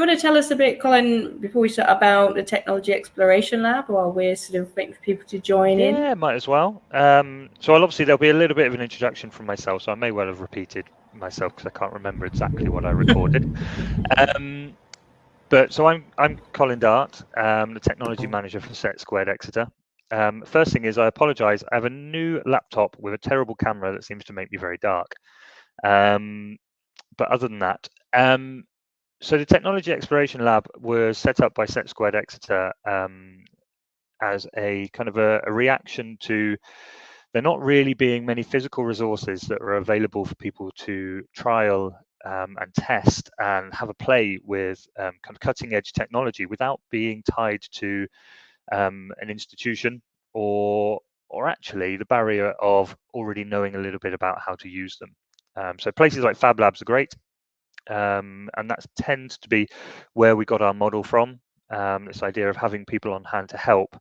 you want to tell us a bit, Colin, before we start about the Technology Exploration Lab while we're sort of waiting for people to join yeah, in? Yeah, might as well. Um, so I'll obviously there'll be a little bit of an introduction from myself, so I may well have repeated myself because I can't remember exactly what I recorded. um, but so I'm I'm Colin Dart, um, the technology manager for SETsquared Exeter. Um, first thing is I apologise. I have a new laptop with a terrible camera that seems to make me very dark. Um, but other than that, um, so the Technology Exploration Lab was set up by SETsquared Exeter um, as a kind of a, a, reaction to there not really being many physical resources that are available for people to trial um, and test and have a play with um, kind of cutting edge technology without being tied to um, an institution or or actually the barrier of already knowing a little bit about how to use them. Um, so places like Fab Labs are great, um, and that tends to be where we got our model from. Um, this idea of having people on hand to help,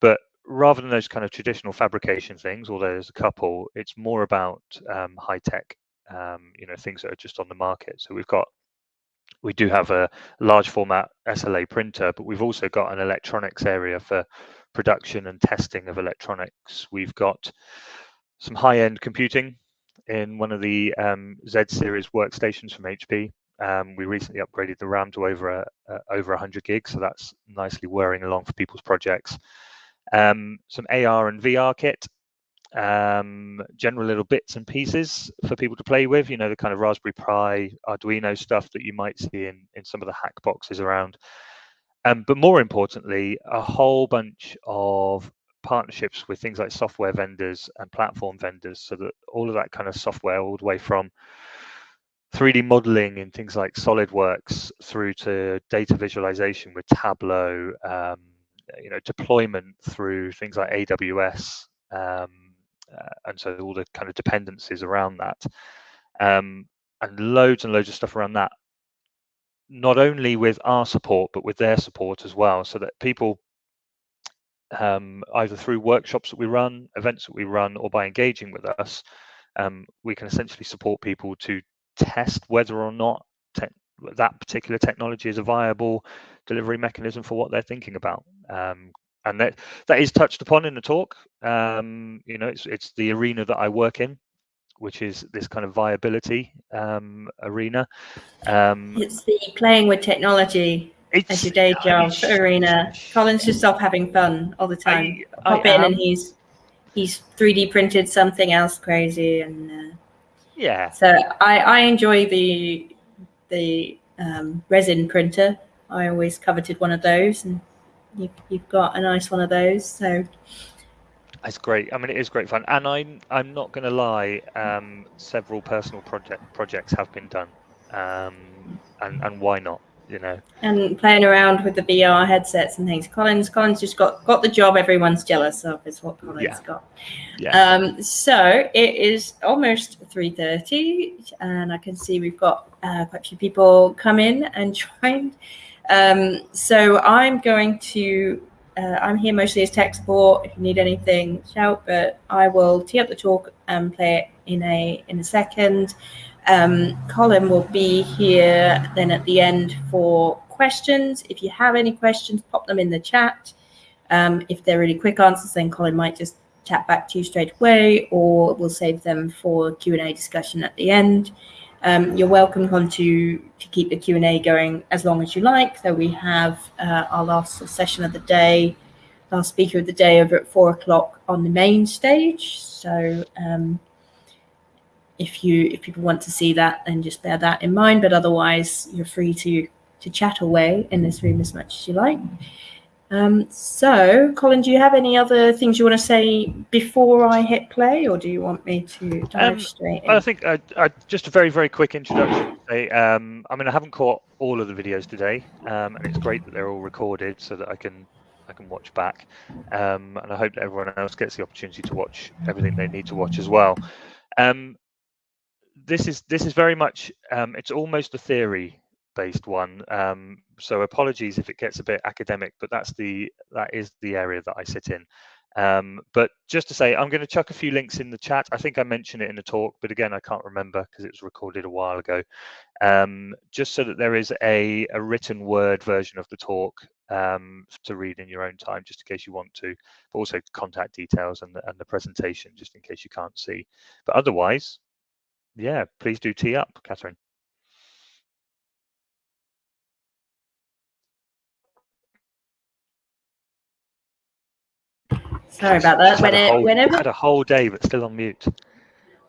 but rather than those kind of traditional fabrication things, although there's a couple, it's more about um, high tech, um, you know, things that are just on the market. So we've got we do have a large format SLA printer, but we've also got an electronics area for production and testing of electronics. We've got some high-end computing in one of the um, Z series workstations from HP. Um, we recently upgraded the RAM to over a, over 100 gigs, so that's nicely whirring along for people's projects. Um, some AR and VR kit, um, general little bits and pieces for people to play with. You know, the kind of Raspberry Pi, Arduino stuff that you might see in in some of the hack boxes around. Um, but more importantly, a whole bunch of partnerships with things like software vendors and platform vendors so that all of that kind of software all the way from 3D modeling in things like SolidWorks through to data visualization with Tableau, um, you know, deployment through things like AWS, um, uh, and so all the kind of dependencies around that, um, and loads and loads of stuff around that. Not only with our support, but with their support as well, so that people um, either through workshops that we run, events that we run, or by engaging with us, um, we can essentially support people to test whether or not that particular technology is a viable delivery mechanism for what they're thinking about. Um, and that that is touched upon in the talk. Um, you know, it's it's the arena that I work in, which is this kind of viability um, arena. Um, it's the playing with technology it's, as your day job I mean, arena. Colin's just off having fun all the time. I, Pop I in am. and he's he's 3D printed something else crazy and uh, yeah. So I I enjoy the the um, resin printer. I always coveted one of those, and you've, you've got a nice one of those. So it's great. I mean, it is great fun, and I'm I'm not going to lie. Um, several personal project projects have been done, um, and and why not? You know. And playing around with the VR headsets and things. Collins, Collins just got got the job everyone's jealous of is what Collins yeah. got. Yeah. Um, so it is almost three thirty, and I can see we've got uh, quite a few people come in and joined. Um, so I'm going to. Uh, I'm here mostly as tech support. If you need anything, shout. But I will tee up the talk and play it in a in a second. Um, Colin will be here then at the end for questions. If you have any questions, pop them in the chat. Um, if they're really quick answers, then Colin might just chat back to you straight away, or we'll save them for Q&A discussion at the end. Um, you're welcome Colin, to, to keep the Q&A going as long as you like. So we have uh, our last session of the day, last speaker of the day over at four o'clock on the main stage. So um, if you if people want to see that, then just bear that in mind. But otherwise, you're free to to chat away in this room as much as you like. Um, so, Colin, do you have any other things you want to say before I hit play, or do you want me to dive um, straight in? I think uh, uh, just a very, very quick introduction. Um, I mean, I haven't caught all of the videos today, um, and it's great that they're all recorded so that I can I can watch back, um, and I hope that everyone else gets the opportunity to watch everything they need to watch as well. Um, this is this is very much um, it's almost a theory based one. Um, so apologies if it gets a bit academic, but that's the that is the area that I sit in. Um, but just to say, I'm going to chuck a few links in the chat. I think I mentioned it in the talk, but again, I can't remember because it was recorded a while ago. Um, just so that there is a, a written word version of the talk um, to read in your own time, just in case you want to, but also contact details and the, and the presentation, just in case you can't see. But otherwise, yeah, please do tee up, Catherine. Sorry about that. When it, whole, whenever had a whole day, but still on mute.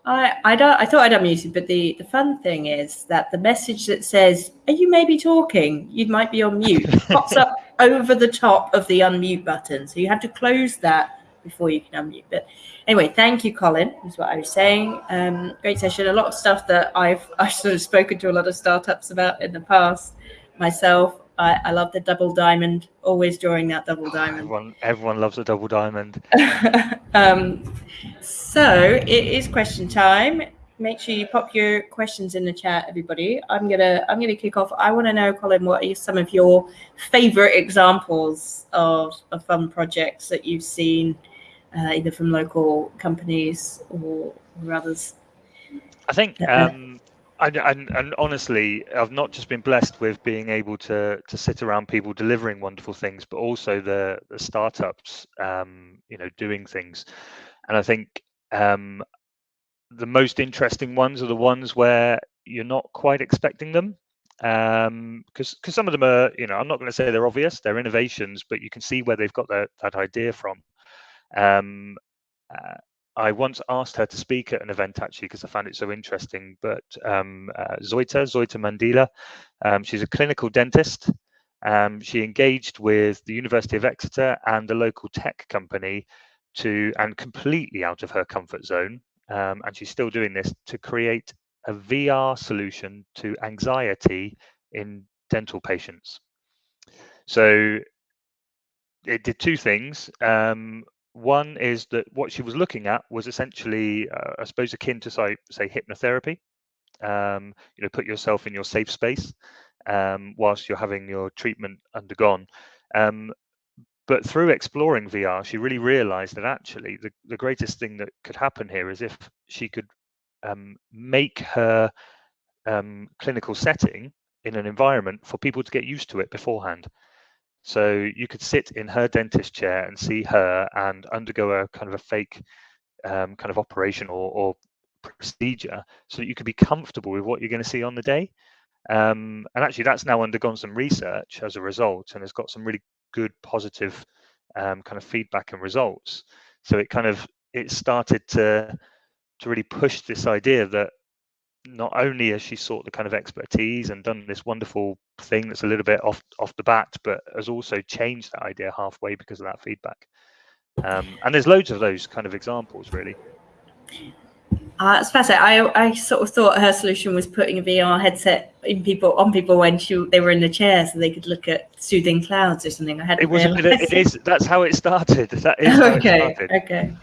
I I don't I thought I'd unmuted, but the the fun thing is that the message that says "Are you maybe talking? You might be on mute" pops up over the top of the unmute button, so you have to close that before you can unmute. But anyway, thank you, Colin. Is what I was saying. Um, great session. A lot of stuff that I've I've sort of spoken to a lot of startups about in the past myself. I, I love the double diamond. Always drawing that double diamond. Everyone, everyone loves a double diamond. um, so it is question time. Make sure you pop your questions in the chat, everybody. I'm gonna I'm gonna kick off. I want to know, Colin, what are some of your favorite examples of, of fun projects that you've seen, uh, either from local companies or, or others? I think um, and, and, and honestly, I've not just been blessed with being able to to sit around people delivering wonderful things, but also the the startups, um, you know, doing things. And I think um, the most interesting ones are the ones where you're not quite expecting them, because um, because some of them are, you know, I'm not going to say they're obvious, they're innovations, but you can see where they've got that that idea from. Um, uh, I once asked her to speak at an event actually because I found it so interesting. But um, uh, Zoita, Zoita Mandila, um, she's a clinical dentist. Um, she engaged with the University of Exeter and a local tech company to, and completely out of her comfort zone, um, and she's still doing this to create a VR solution to anxiety in dental patients. So it did two things. Um, one is that what she was looking at was essentially, uh, I suppose, akin to say, say hypnotherapy. Um, you know, put yourself in your safe space um, whilst you're having your treatment undergone. Um, but through exploring VR, she really realized that actually the, the greatest thing that could happen here is if she could um, make her um, clinical setting in an environment for people to get used to it beforehand. So you could sit in her dentist chair and see her and undergo a kind of a fake um, kind of operation or, or, procedure so that you could be comfortable with what you're going to see on the day. Um, and actually, that's now undergone some research as a result and has got some really good positive um, kind of feedback and results. So it kind of it started to to really push this idea that not only has she sought the kind of expertise and done this wonderful thing that's a little bit off off the bat, but has also changed that idea halfway because of that feedback. Um, and there's loads of those kind of examples, really. Uh, it's fascinating. I, I sort of thought her solution was putting a VR headset in people on people when she, they were in the chair, so they could look at soothing clouds or something. I had it was. it is. That's how it started. That is okay. Okay.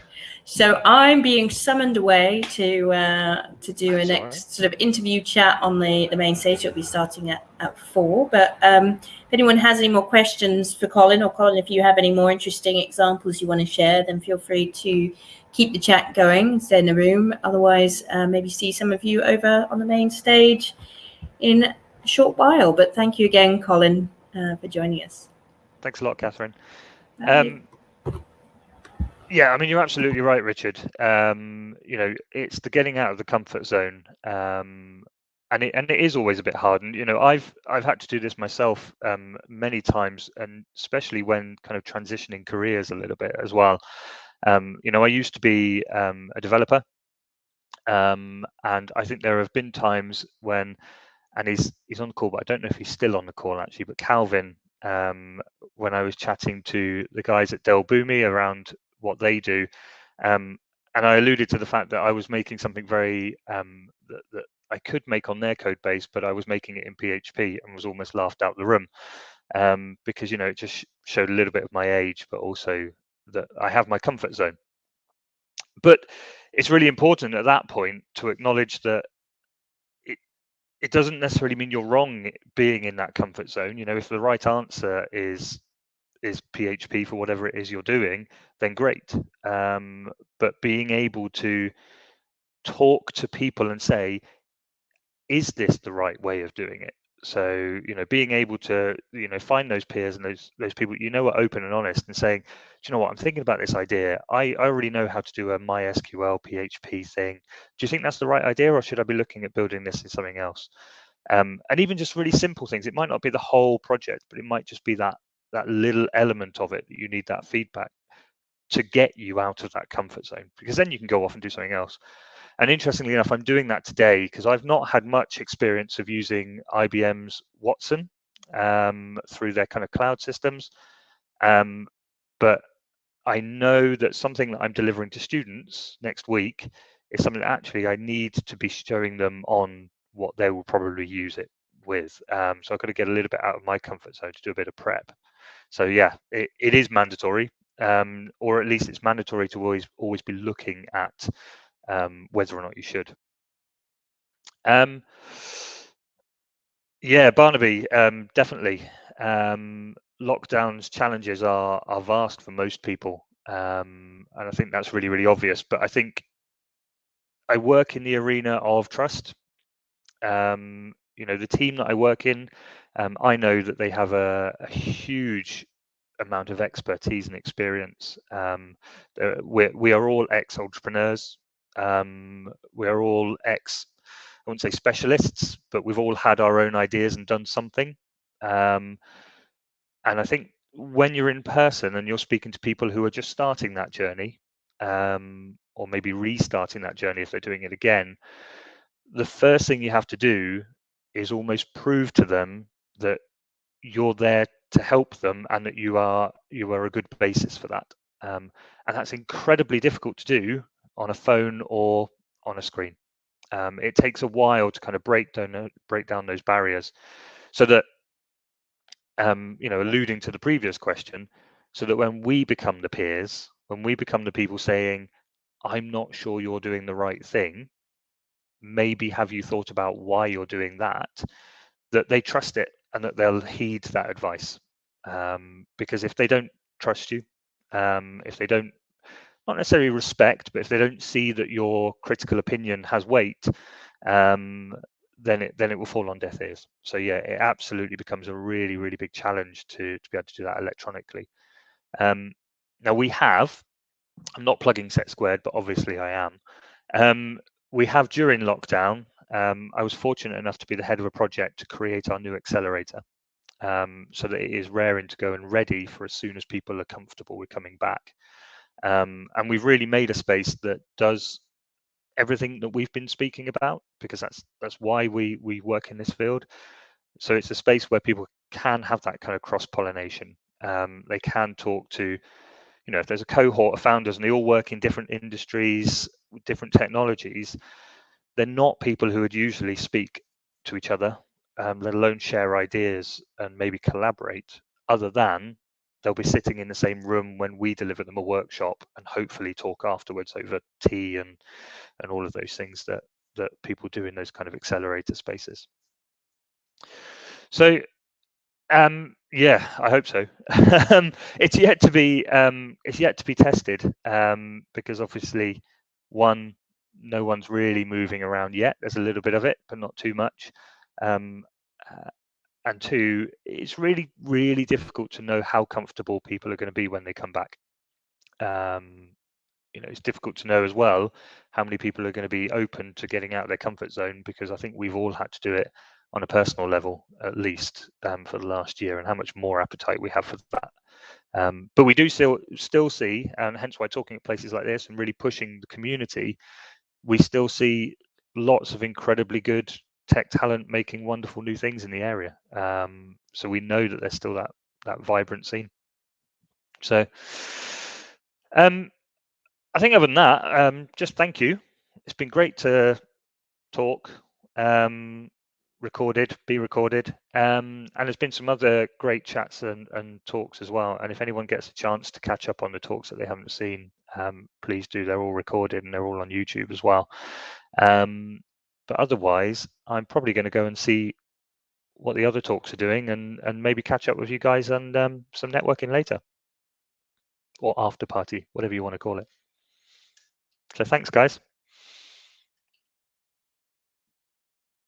So I'm being summoned away to uh, to do a next sort of interview chat on the, the main stage. It'll be starting at, at four. But um, if anyone has any more questions for Colin, or Colin, if you have any more interesting examples you want to share, then feel free to keep the chat going, stay in the room. Otherwise, uh, maybe see some of you over on the main stage in a short while. But thank you again, Colin, uh, for joining us. Thanks a lot, Catherine. Um, yeah, I mean you're absolutely right, Richard. Um, you know, it's the getting out of the comfort zone, um, and it and it is always a bit hard. And you know, I've I've had to do this myself um, many times, and especially when kind of transitioning careers a little bit as well. Um, you know, I used to be um, a developer, um, and I think there have been times when, and he's he's on the call, but I don't know if he's still on the call actually. But Calvin, um, when I was chatting to the guys at Dell Boomi around what they do. Um, and I alluded to the fact that I was making something very um, that, that, I could make on their code base, but I was making it in PHP and was almost laughed out the room um, because you know it just showed a little bit of my age, but also that I have my comfort zone. But it's really important at that point to acknowledge that it it doesn't necessarily mean you're wrong being in that comfort zone. You know, if the right answer is is PHP for whatever it is you're doing, then great. Um, but being able to talk to people and say, is this the right way of doing it? So, you know, being able to, you know, find those peers and those those people you know are open and honest and saying, do you know what, I'm thinking about this idea. I, I already know how to do a MySQL PHP thing. Do you think that's the right idea or should I be looking at building this in something else? Um, and even just really simple things. It might not be the whole project, but it might just be that that little element of it that you need that feedback to get you out of that comfort zone because then you can go off and do something else. And interestingly enough, I'm doing that today because I've not had much experience of using IBM's Watson um, through their kind of cloud systems. Um, but I know that something that I'm delivering to students next week is something that actually I need to be showing them on what they will probably use it with. Um, so I've got to get a little bit out of my comfort zone to do a bit of prep. So yeah, it, it is mandatory, um, or at least it's mandatory to always always be looking at um, whether or not you should. Um, yeah, Barnaby, um, definitely. Um, lockdowns challenges are are vast for most people, um, and I think that's really really obvious. But I think I work in the arena of trust. Um, you know, the team that I work in, um, I know that they have a, a huge amount of expertise and experience. Um, uh, we we are all ex entrepreneurs. Um, we're all ex, I wouldn't say specialists, but we've all had our own ideas and done something. Um, and I think when you're in person and you're speaking to people who are just starting that journey, um, or maybe restarting that journey if they're doing it again, the first thing you have to do is almost prove to them that you're there to help them and that you are you are a good basis for that. Um, and that's incredibly difficult to do on a phone or on a screen. Um, it takes a while to kind of break down uh, break down those barriers, so that um, you know, alluding to the previous question, so that when we become the peers, when we become the people saying, "I'm not sure you're doing the right thing," maybe have you thought about why you're doing that? That they trust it and that they'll heed that advice. Um, because if they don't trust you, um, if they don't not necessarily respect, but if they don't see that your critical opinion has weight, um, then it then it will fall on deaf ears. So yeah, it absolutely becomes a really really big challenge to to be able to do that electronically. Um, now we have, I'm not plugging SETsquared, but obviously I am. Um, we have during lockdown. Um, I was fortunate enough to be the head of a project to create our new accelerator, um, so that it is raring to go and ready for as soon as people are comfortable with coming back. Um, and we've really made a space that does everything that we've been speaking about because that's that's why we we work in this field. So it's a space where people can have that kind of cross pollination. Um, they can talk to, you know, if there's a cohort of founders and they all work in different industries, different technologies, they're not people who would usually speak to each other, um, let alone share ideas and maybe collaborate, other than they'll be sitting in the same room when we deliver them a workshop and hopefully talk afterwards over tea and and all of those things that that people do in those kind of accelerator spaces. So um yeah i hope so. Um, it's yet to be um it's yet to be tested um because obviously one no one's really moving around yet there's a little bit of it but not too much um uh, and two, it's really, really difficult to know how comfortable people are going to be when they come back. Um, you know, it's difficult to know as well how many people are going to be open to getting out of their comfort zone because I think we've all had to do it on a personal level at least um, for the last year, and how much more appetite we have for that. Um, but we do still still see, and hence why talking at places like this and really pushing the community, we still see lots of incredibly good tech talent making wonderful new things in the area. Um, so we know that there's still that that vibrant scene. So um, I think other than that, um, just thank you. It's been great to talk, um, recorded, be recorded, um, and there's been some other great chats and, and, talks as well. And if anyone gets a chance to catch up on the talks that they haven't seen, um, please do. They're all recorded and they're all on YouTube as well. Um, but otherwise, I'm probably going to go and see what the other talks are doing and and maybe catch up with you guys and um, some networking later or after party, whatever you want to call it. So thanks, guys.